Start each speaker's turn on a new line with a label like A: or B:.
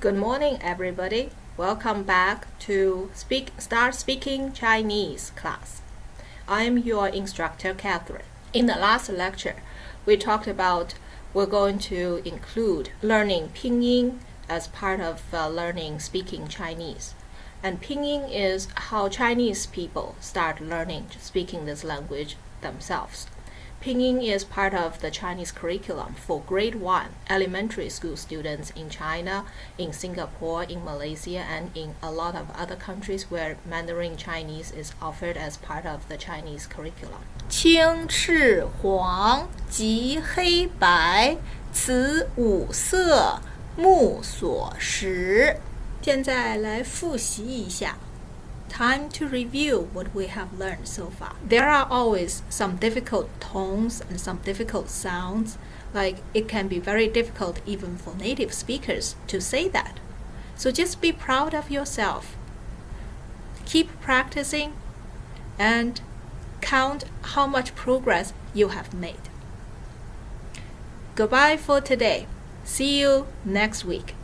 A: Good morning, everybody. Welcome back to Speak Start Speaking Chinese class. I'm your instructor, Catherine. In the last lecture, we talked about we're going to include learning pinyin as part of uh, learning speaking Chinese. And pinyin is how Chinese people start learning speaking this language themselves. Pinyin is part of the Chinese curriculum for grade 1 elementary school students in China, in Singapore, in Malaysia, and in a lot of other countries where Mandarin Chinese is offered as part of the Chinese curriculum.
B: 青赤黄及黑白，此五色目所识。
A: 现在来复习一下。 Time to review what we have learned so far. There are always some difficult tones and some difficult sounds, like it can be very difficult even for native speakers to say that. So just be proud of yourself. Keep practicing and count how much progress you have made. Goodbye for today. See you next week.